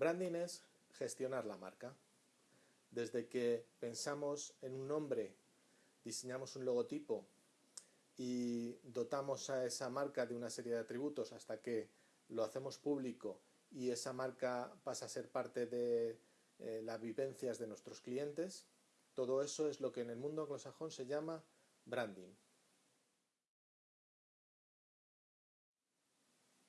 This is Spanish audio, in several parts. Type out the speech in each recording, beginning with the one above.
Branding es gestionar la marca. Desde que pensamos en un nombre, diseñamos un logotipo y dotamos a esa marca de una serie de atributos hasta que lo hacemos público y esa marca pasa a ser parte de eh, las vivencias de nuestros clientes, todo eso es lo que en el mundo anglosajón se llama branding.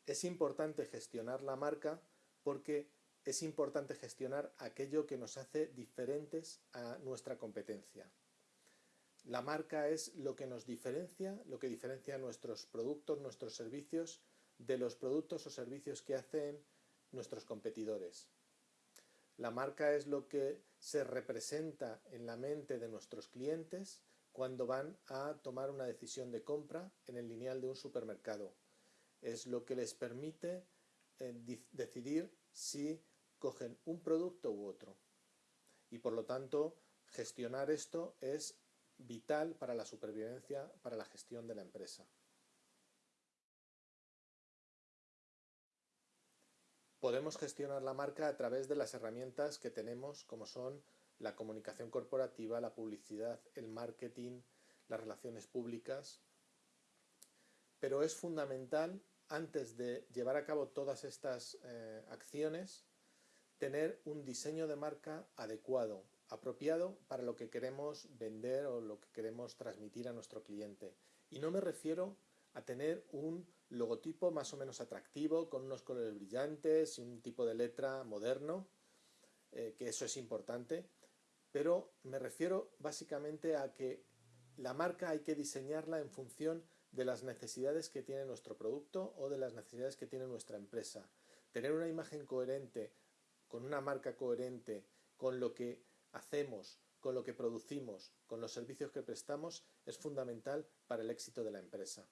Es importante gestionar la marca porque es importante gestionar aquello que nos hace diferentes a nuestra competencia. La marca es lo que nos diferencia, lo que diferencia nuestros productos, nuestros servicios, de los productos o servicios que hacen nuestros competidores. La marca es lo que se representa en la mente de nuestros clientes cuando van a tomar una decisión de compra en el lineal de un supermercado. Es lo que les permite eh, decidir si cogen un producto u otro. Y por lo tanto, gestionar esto es vital para la supervivencia, para la gestión de la empresa. Podemos gestionar la marca a través de las herramientas que tenemos, como son la comunicación corporativa, la publicidad, el marketing, las relaciones públicas. Pero es fundamental, antes de llevar a cabo todas estas eh, acciones, tener un diseño de marca adecuado, apropiado para lo que queremos vender o lo que queremos transmitir a nuestro cliente. Y no me refiero a tener un logotipo más o menos atractivo, con unos colores brillantes y un tipo de letra moderno, eh, que eso es importante, pero me refiero básicamente a que la marca hay que diseñarla en función de las necesidades que tiene nuestro producto o de las necesidades que tiene nuestra empresa. Tener una imagen coherente con una marca coherente, con lo que hacemos, con lo que producimos, con los servicios que prestamos, es fundamental para el éxito de la empresa.